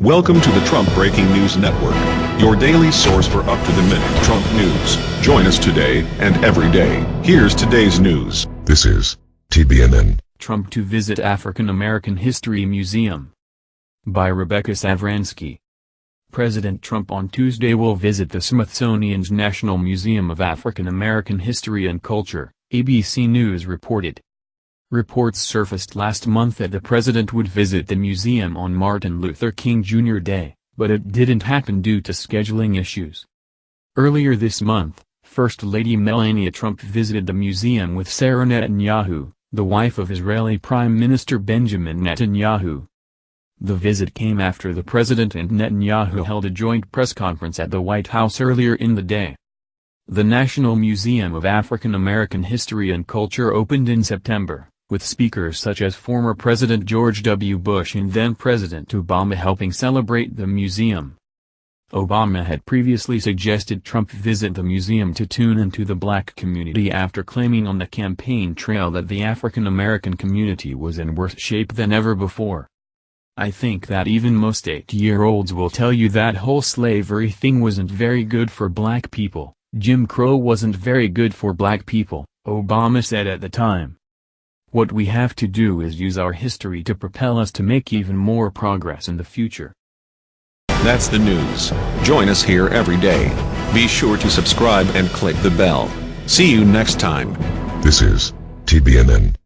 Welcome to the Trump Breaking News Network, your daily source for up-to-the-minute Trump news. Join us today and every day. Here's today's news. This is TBNN. Trump to visit African American History Museum. By Rebecca Savransky. President Trump on Tuesday will visit the Smithsonian's National Museum of African American History and Culture, ABC News reported. Reports surfaced last month that the president would visit the museum on Martin Luther King Jr. Day, but it didn't happen due to scheduling issues. Earlier this month, First Lady Melania Trump visited the museum with Sarah Netanyahu, the wife of Israeli Prime Minister Benjamin Netanyahu. The visit came after the president and Netanyahu held a joint press conference at the White House earlier in the day. The National Museum of African American History and Culture opened in September with speakers such as former President George W. Bush and then-President Obama helping celebrate the museum. Obama had previously suggested Trump visit the museum to tune into the black community after claiming on the campaign trail that the African American community was in worse shape than ever before. I think that even most eight-year-olds will tell you that whole slavery thing wasn't very good for black people, Jim Crow wasn't very good for black people, Obama said at the time. What we have to do is use our history to propel us to make even more progress in the future. That's the news. Join us here every day. Be sure to subscribe and click the bell. See you next time. This is TBNN.